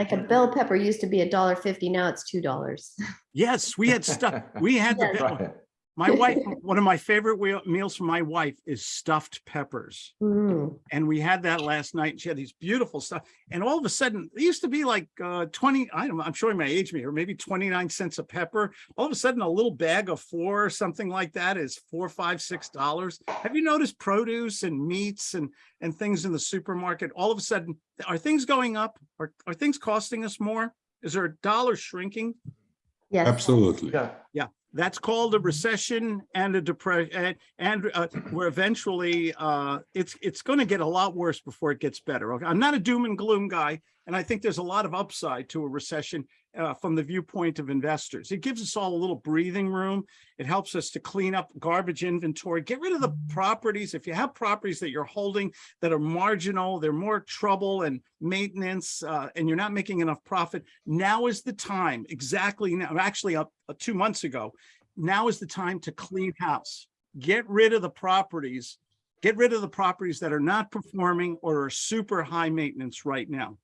Like a bell pepper used to be a dollar fifty, now it's two dollars. Yes, we had stuff, we had the, bell- Right. My wife, one of my favorite meals for my wife is stuffed peppers. Mm, And we had that last night. And she had these beautiful stuff. And all of a sudden, it used to be like uh 20, I don't, i'm showing my age here, maybe 29 cents a pepper. All of a sudden, a little bag of four or something like that is four, five, six dollars. Have you noticed produce and meats and and things in the supermarket? All of a sudden, are things going up? Are are things costing us more? Is there a dollar shrinking? Yes. Absolutely. Yeah. Yeah, That's called a recession and a depression and, and uh, where eventually uh, it's, it's going to get a lot worse before it gets better. Okay, I'm not a doom and gloom guy. And I think there's a lot of upside to a recession uh, from the viewpoint of investors. It gives us all a little breathing room. It helps us to clean up garbage inventory, get rid of the properties. If you have properties that you're holding that are marginal, they're more trouble and maintenance, uh, and you're not making enough profit, now is the time, exactly now, actually up uh, two months ago, now is the time to clean house. Get rid of the properties, get rid of the properties that are not performing or are super high maintenance right now.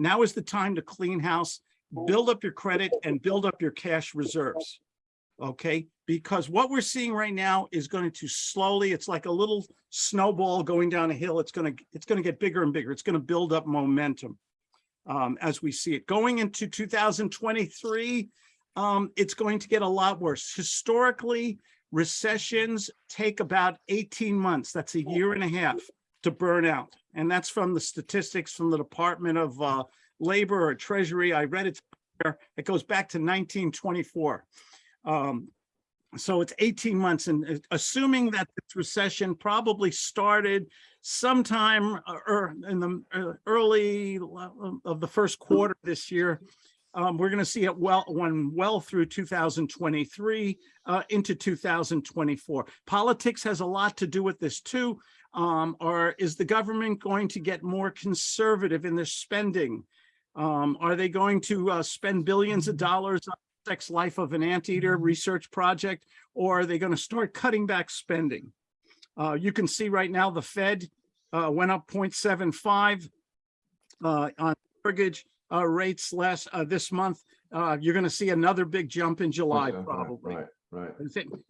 Now is the time to clean house, build up your credit and build up your cash reserves. Okay, because what we're seeing right now is going to slowly, it's like a little snowball going down a hill. It's gonna, it's gonna get bigger and bigger. It's gonna build up momentum um, as we see it. Going into 2023, um, it's going to get a lot worse. Historically, recessions take about 18 months. That's a year and a half to burn out. And that's from the statistics from the Department of uh, Labor or Treasury. I read it. It goes back to 1924. Um, so it's 18 months and uh, assuming that this recession probably started sometime uh, er, in the uh, early of the first quarter this year, um, we're going to see it well, one well through 2023 uh, into 2024. Politics has a lot to do with this too. Um, or is the government going to get more conservative in their spending? Um, are they going to uh, spend billions of dollars on the sex life of an anteater research project, or are they going to start cutting back spending? Uh, you can see right now the Fed uh, went up 0.75 uh, on mortgage uh, rates last uh, this month. Uh, you're going to see another big jump in July, probably. Right, right.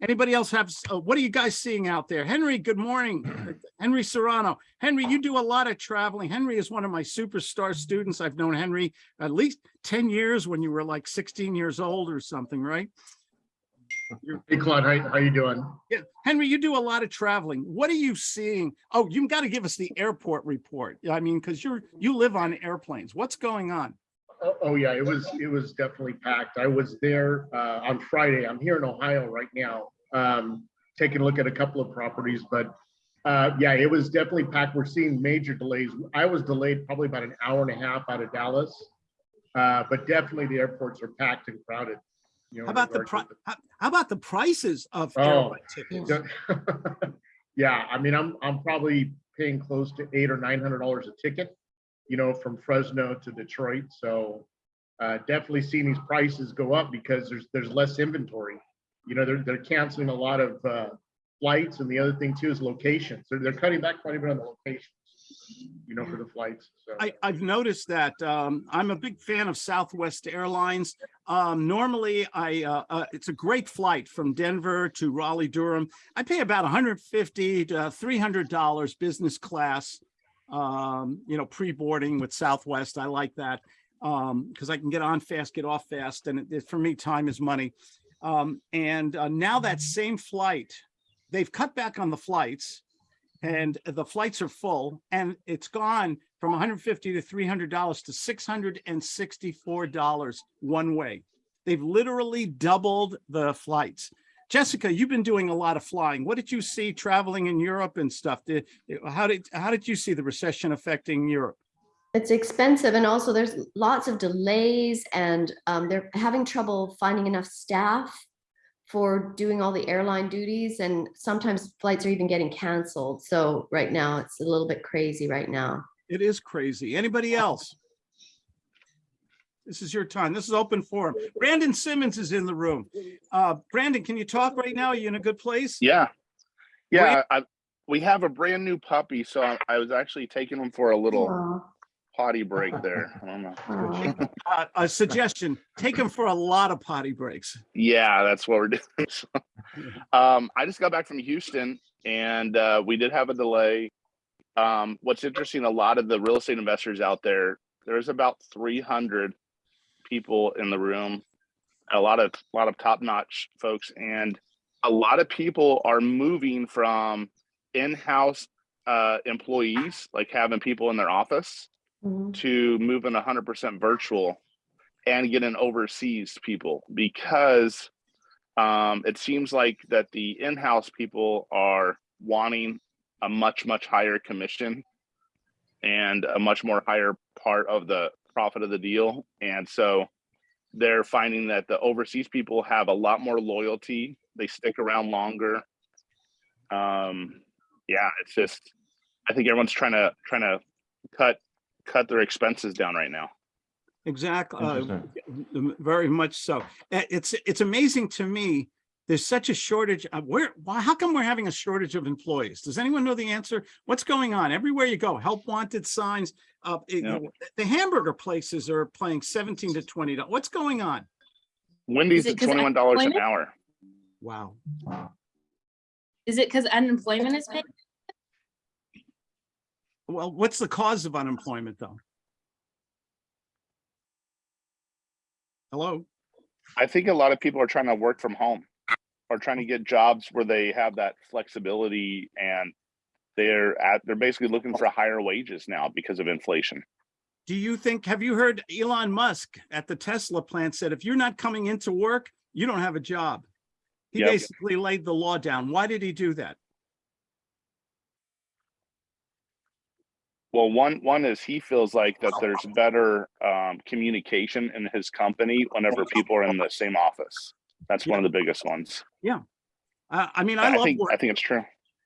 Anybody else have, uh, what are you guys seeing out there? Henry, good morning. Henry Serrano. Henry, you do a lot of traveling. Henry is one of my superstar students. I've known Henry at least 10 years when you were like 16 years old or something, right? You're- hey Claude, how, how you doing? Yeah, Henry, you do a lot of traveling. What are you seeing? Oh, you've got to give us the airport report. I mean, because you're, you live on airplanes. What's going on? Oh, oh, yeah, it was, it was definitely packed. I was there uh, on Friday. I'm here in Ohio right now, um, taking a look at a couple of properties, but uh, yeah, it was definitely packed. We're seeing major delays. I was delayed probably about an hour and a half out of Dallas. Uh, but definitely the airports are packed and crowded. you know, How about the, pri- how how about the prices of Oh. airline tickets? Yeah, I mean, I'm, I'm probably paying close to eight or nine hundred dollars a ticket, you know, from Fresno to Detroit, so uh, definitely seeing these prices go up because there's, there's less inventory. You know, they're, they're canceling a lot of uh, flights, and the other thing too is locations. They're, they're cutting back quite a bit on the locations, you know, for the flights, so. I, I've noticed that. Um, I'm a big fan of Southwest Airlines. Um, normally I, uh, uh, it's a great flight from Denver to Raleigh Durham. I pay about 150 to 300 dollars business class. Um, you know, pre-boarding with Southwest. I like that. Um, because I can get on fast, get off fast, and it- it, for me, time is money. Um, and uh, now that same flight, they've cut back on the flights and the flights are full and it's gone from 150 to 300 dollars to 664 dollars one way they've literally doubled the flights jessica you've been doing a lot of flying. What did you see traveling in europe and stuff? Did how did how did you see the recession affecting europe? It's expensive and also there's lots of delays and um, they're having trouble finding enough staff for doing all the airline duties and sometimes flights are even getting canceled. So right now it's a little bit crazy right now. it is crazy. Anybody else this is your time this is open forum brandon simmons is in the room uh brandon can you talk right now are you in a good place Yeah. Yeah. I, we have a brand new puppy. So I, I was actually taking him for a little Aw. potty break there. I don't know. Uh, a suggestion, take him for a lot of potty breaks. Yeah, that's what we're doing. So, um, I just got back from Houston and uh, we did have a delay. Um, what's interesting, a lot of the real estate investors out there, there's about 300 people in the room, a lot of a lot of top-notch folks, and a lot of people are moving from in-house uh, employees, like having people in their office, Mhm. to moving 100% virtual and getting overseas people because um, it seems like that the in-house people are wanting a much much higher commission and a much more higher part of the profit of the deal. And so they're finding that the overseas people have a lot more loyalty. They stick around longer. Um yeah it's just i think everyone's trying to trying to cut cut their expenses down right now. Exactly, uh, very much so. It's, it's amazing to me, there's such a shortage, uh, where, why, how come we're having a shortage of employees? Does anyone know the answer? What's going on? Everywhere you go, help wanted signs, uh, it- Yeah. the hamburger places are playing seventeen to twenty. dollars. What's going on? wendy's it is 'cause of $21 an unemployment? hour Wow. Is it because unemployment is paid? Well, what's the cause of unemployment though? Hello? I think a lot of people are trying to work from home or trying to get jobs where they have that flexibility and they're at they're basically looking for higher wages now because of inflation. Do you think, have you heard Elon Musk at the Tesla plant said, if you're not coming into work, you don't have a job? He Yep. basically laid the law down. Why did he do that? Well, one one is he feels like that there's better um, communication in his company whenever people are in the same office. That's one of the biggest ones. I, I mean, I I love, think work- I think it's true.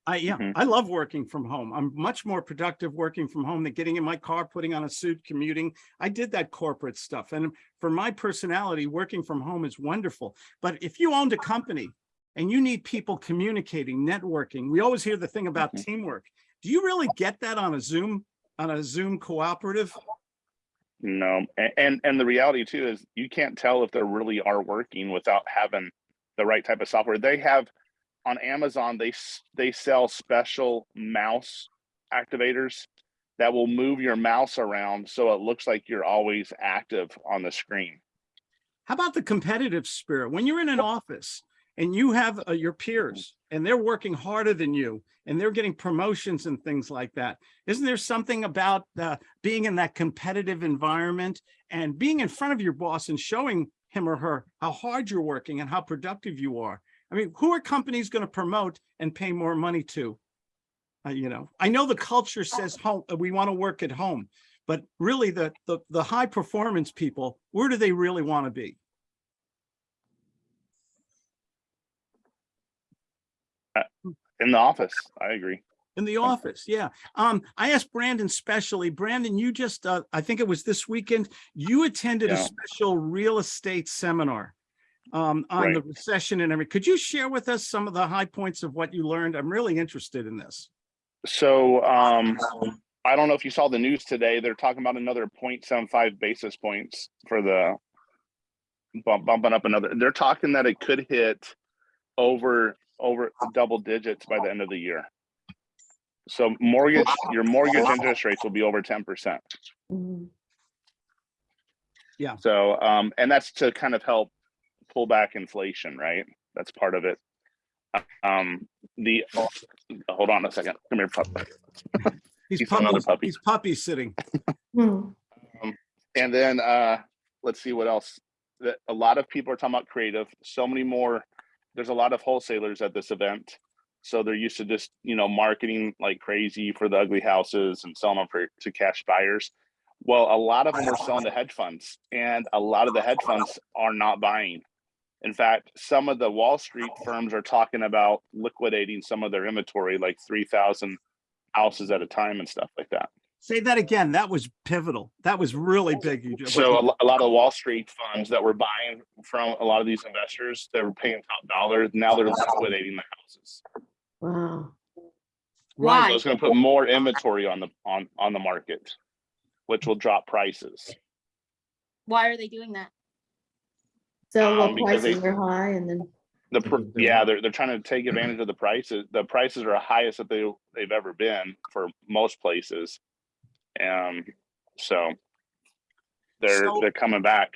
I, yeah, Mhm. I love working from home. I'm much more productive working from home than getting in my car, putting on a suit, commuting. I did that corporate stuff. And for my personality, working from home is wonderful. But if you owned a company and you need people communicating, networking, we always hear the thing about Mhm. teamwork. Do you really get that on a Zoom, on a Zoom cooperative? No, a- and and the reality too is you can't tell if they really are working without having the right type of software. They have on Amazon they they sell special mouse activators that will move your mouse around so it looks like you're always active on the screen. How about the competitive spirit? When you're in an office and you have uh, your peers and they're working harder than you and they're getting promotions and things like that, isn't there something about uh, being in that competitive environment and being in front of your boss and showing him or her how hard you're working and how productive you are? I mean, who are companies going to promote and pay more money to? Uh, you know, I know the culture says home, uh, we want to work at home, but really the, the, the high performance people, where do they really want to be? In the office, I agree. In the office, yeah. Um, I asked Brandon specially, Brandon, you just, uh, I think it was this weekend, you attended a special real estate seminar um, on the recession and everything. Could you share with us some of the high points of what you learned? I'm really interested in this. So um, I don't know if you saw the news today. They're talking about another 0.75 basis points for the bump, bumping up another. They're talking that it could hit over over double digits by the end of the year. So mortgage, your mortgage interest rates will be over 10%. Mhm. So um, and that's to kind of help pull back inflation, right? That's part of it. Um, the hold on a second. Come here, pup. He's He's another puppies, puppy. he's puppy sitting. Hmm. And then uh let's see what else. That a lot of people are talking about creative. So many more. There's a lot of wholesalers at this event. So they're used to just, you know, marketing like crazy for the ugly houses and selling them for to cash buyers. Well, a lot of them are selling to hedge funds and a lot of the hedge funds are not buying. In fact, some of the Wall Street firms are talking about liquidating some of their inventory, like 3,000 houses at a time and stuff like that. Say that again. That was pivotal. That was really big. you just- So a, lot of Wall Street funds that were buying from a lot of these investors that were paying top dollar, now they're liquidating the houses. Wow. Right. So it's gonna put more inventory on the, on, on the market. which will drop prices. Why are they doing that? So Um, what because they- prices are high and then, The, pr- Because they're yeah, they're, they're trying to take advantage of the prices. The prices are highest that they, they've ever been for most places. Um, so they're, So- they're coming back.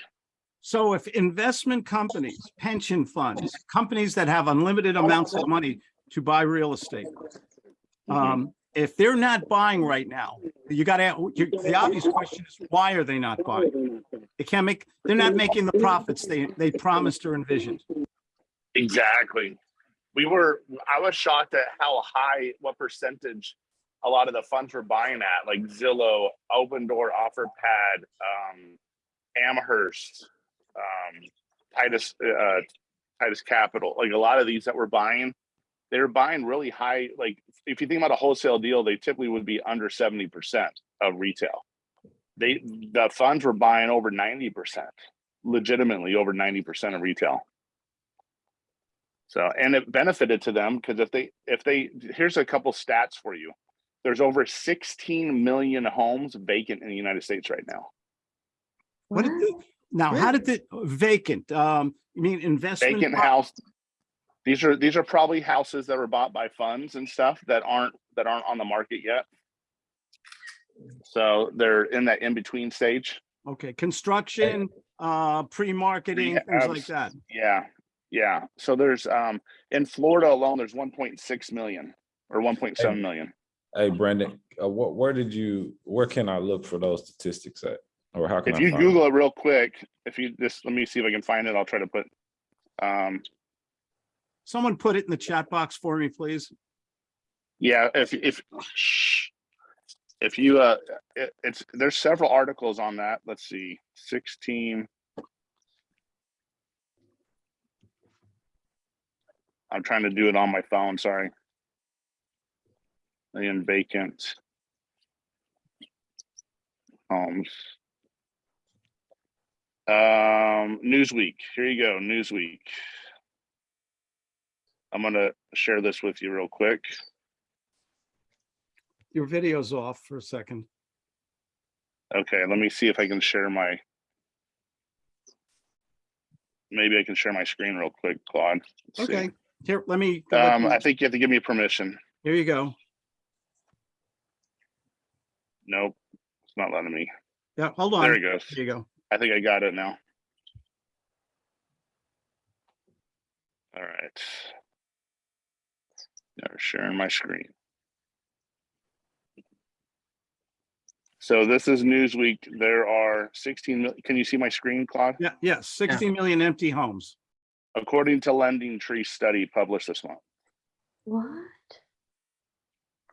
So if investment companies, pension funds, companies that have unlimited amounts of money to buy real estate, Mhm. um, if they're not buying right now, you gotta, the obvious question is, why are they not buying? They can't make, they're not making the profits they, they promised or envisioned. Exactly. We were, I was shocked at how high, what percentage a lot of the funds were buying at, like Zillow, Opendoor, OfferPad, um, Amherst, um, Titus, uh, Titus Capital, like a lot of these that were buying, they were buying really high, like, if you think about a wholesale deal, they typically would be under seventy percent of retail. They, the funds were buying over ninety percent, legitimately over ninety percent of retail. So, and it benefited to them because if they, if they, here's a couple stats for you. There's over 16 million homes vacant in the United States right now. What did, the- now, how did the vacant, um, you mean investment? Vacant house. These are, these are probably houses that were bought by funds and stuff that aren't, that aren't on the market yet. So they're in that in-between stage. Okay, construction, uh, pre-marketing, things like that. Yeah, yeah. So there's, um, in Florida alone, there's 1.6 million or 1.7 million. Hey, Brandon, uh, what, where did you, where can I look for those statistics at? Or how can I? If you find them? Google it real quick, if you just, let me see if I can find it. I'll try to put, um, Someone put it in the chat box for me, please. Yeah, if, if, if you, uh, it, it's, there's several articles on that. Let's see, sixteen. I'm trying to do it on my phone, sorry. Million vacant. Homes. Um, Newsweek, here you go, Newsweek. I'm gonna share this with you real quick. Your video's off for a second. Okay, let me see if I can share my. Maybe I can share my screen real quick, Claude. Let's see. Okay, here, let me. Um, me- I think you have to give me permission. Here you go. Nope, it's not letting me. Yeah, hold on. There it on. goes. Here you go. I think I got it now. All right. Now sharing my screen. So this is Newsweek. There are 16 million. Can you see my screen, Claude? Yeah, yes, 60 million empty homes. According to LendingTree study published this month. what?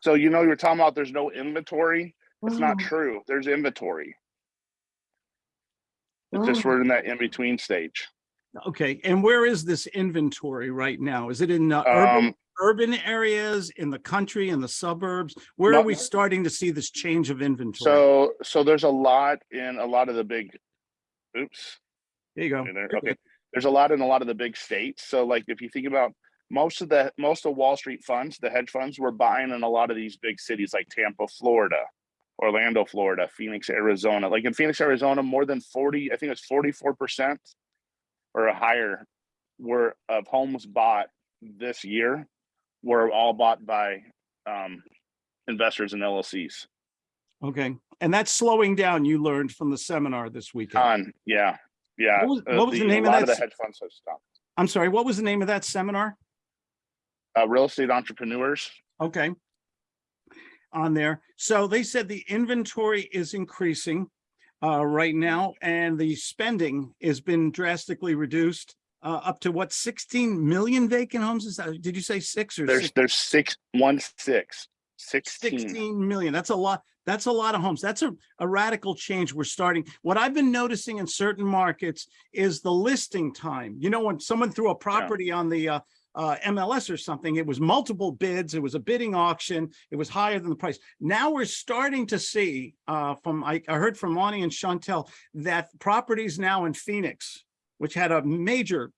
So you know, you're talking about there's no inventory. It's not true. There's inventory. It's just we're in that in-between stage. Okay, and where is this inventory right now? Is it in uh, urban, Um, urban areas, in the country, in the suburbs? Where are we starting to see this change of inventory? so, so there's a lot in a lot of the big, oops, There you go. Okay, there, okay. There's a lot in a lot of the big states. So like if you think about most of the most of Wall Street funds, the hedge funds were buying in a lot of these big cities like Tampa, Florida, Orlando, Florida, Phoenix, Arizona. Like in Phoenix, Arizona, more than 40, I think it's 44% or higher were of homes bought this year were all bought by um investors and LLCs. Okay, and that's slowing down, you learned from the seminar this weekend. Yeah. Yeah. What was- uh, what was the a name of that the hedge funds have stopped. I'm sorry, what was the name of that seminar? Uh, real estate entrepreneurs. Okay. On there. So they said the inventory is increasing uh, right now and the spending has been drastically reduced uh, up to what, 16 million vacant homes? Is that, did you say six or There's six? there's six one six. 16. 16 million. That's a lot. That's a lot of homes. That's a, a radical change we're starting. What I've been noticing in certain markets is the listing time. You know, when someone threw a property on the uh, uh, MLS or something, it was multiple bids. It was a bidding auction. It was higher than the price. Now we're starting to see uh, from, I, I heard from Monty and Chantel that properties now in Phoenix, which had a major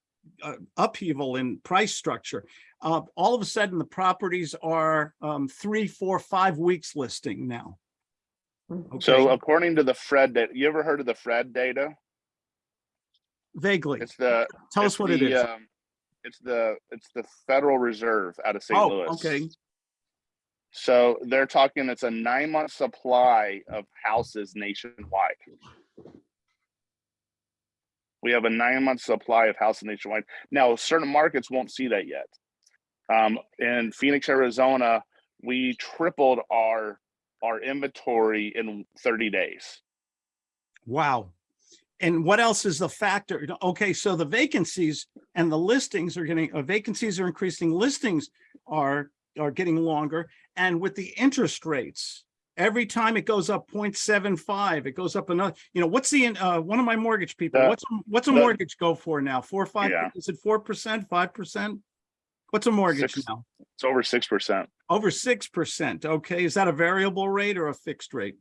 uh, upheaval in price structure, uh, all of a sudden the properties are um, three, four, five weeks listing now. So according to the Fred, data, you ever heard of the Fred data? vaguely. It's the. Tell it's us what it the, is. um, It's the, it's the Federal Reserve out of St. Oh, Louis. okay. So they're talking, it's a nine month supply of houses nationwide. We have a nine month supply of houses nationwide. Now, certain markets won't see that yet. Um, in Phoenix, Arizona, we tripled our, our inventory in thirty days. Wow. And what else is the factor? Okay, so the vacancies and the listings are getting, uh, vacancies are increasing, listings are, are getting longer. And with the interest rates, every time it goes up 0.75, it goes up another, you know, what's the, uh, one of my mortgage people, The- what's, what's a the- mortgage go for now? Four, five, Yeah. is it 4%, 5%? What's a mortgage Six. now? It's over six percent, Over 6%. Okay, is that a variable rate or a fixed rate?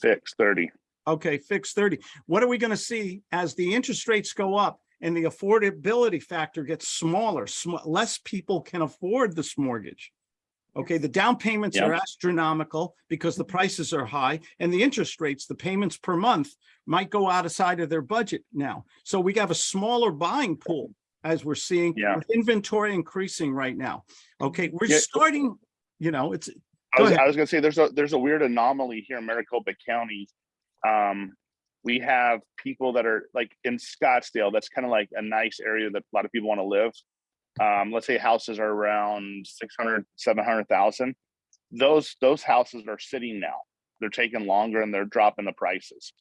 fixed thirty. Okay, fixed thirty. What are we gonna see as the interest rates go up and the affordability factor gets smaller, sm- less people can afford this mortgage? Okay, the down payments are astronomical because the prices are high and the interest rates, the payments per month might go outside of their budget now. So we have a smaller buying pool as we're seeing Yeah. with inventory increasing right now. Okay, we're Yeah. starting, you know, it's, I was. I was gonna say, there's a, there's a weird anomaly here in Maricopa County. Um, we have people that are like in Scottsdale, that's kind of like a nice area that a lot of people want to live. Um, let's say houses are around 600, 700,000. Those, those houses are sitting now. They're taking longer and they're dropping the prices.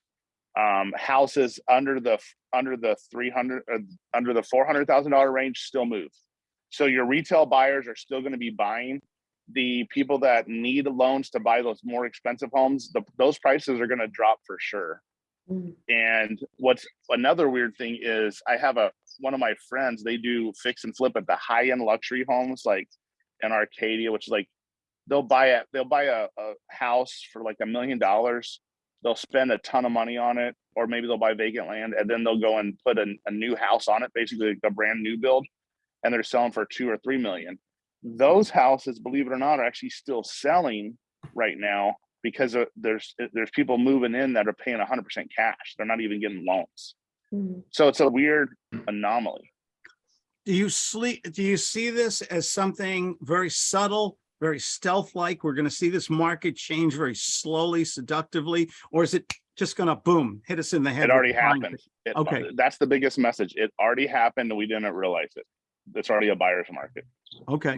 Um, houses under the, under the 300, uh, under the $400,000 range still move. So your retail buyers are still going to be buying the people that need loans to buy those more expensive homes, the, those prices are gonna drop for sure. Mm. And what's another weird thing is I have a, one of my friends, they do fix and flip at the high end luxury homes, like in Arcadia, which is like, they'll buy a, they'll buy a, a house for like a million dollars. They'll spend a ton of money on it, or maybe they'll buy vacant land and then they'll go and put a, a new house on it, basically like a brand new build. And they're selling for two or three million those houses, believe it or not, are actually still selling right now because of- there's there's people moving in that are paying 100% cash. They're not even getting loans. Mm. So it's a weird anomaly. Do you sleep, do you see this as something very subtle, very stealth-like? We're gonna see this market change very slowly, seductively, or is it just gonna boom, hit us in the head? It already happened. It- Okay. That's the biggest message. It already happened and we didn't realize it. It's already a buyer's market. Okay.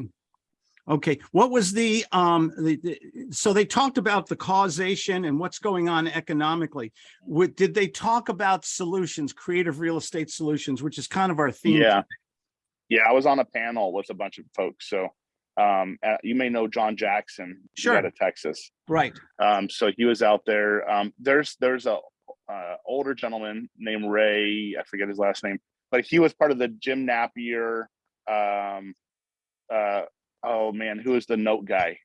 Okay, what was the, um, the, the- so they talked about the causation and what's going on economically. What, did they talk about solutions, creative real estate solutions, which is kind of our theme? Yeah. Yeah, I was on a panel with a bunch of folks. So um, uh, you may know John Jackson. Sure. Out of Texas. Right, Um, so he was out there. Um, there's there's a uh, older gentleman named Ray. I forget his last name, but he was part of the Jim Napier. Um, uh, oh man, who is the note guy?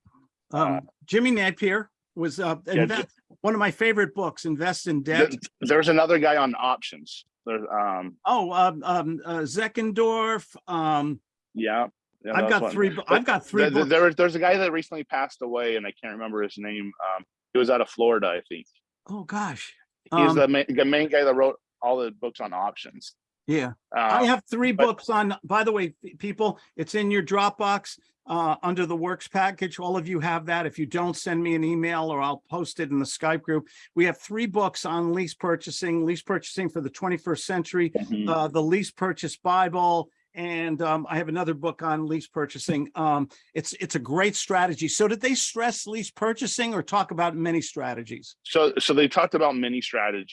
um, Jimmy Napier was, uh, Yeah, invest- one of my favorite books, Invest in Debt. Th- There's another guy on options. There's um, Oh, um, um, uh, Zeckendorf, um, yeah. yeah, I've got three, I've got three There, books. there was there's a guy that recently passed away, and I can't remember his name. Um, he was out of Florida, I think. Oh, gosh. He's Um, the main, the main guy that wrote all the books on options. Yeah, I Uh, have three but- books on, by the way, people, it's in your Dropbox, uh, under the works package. All of you have that. If you don't, send me an email or I'll post it in the Skype group. We have three books on lease purchasing, lease purchasing for the twenty-first century, mhm. uh, the lease purchase Bible. And, um, I have another book on lease purchasing. Um, it's, it's a great strategy. So did they stress lease purchasing or talk about many strategies? So, so they talked about many strategies.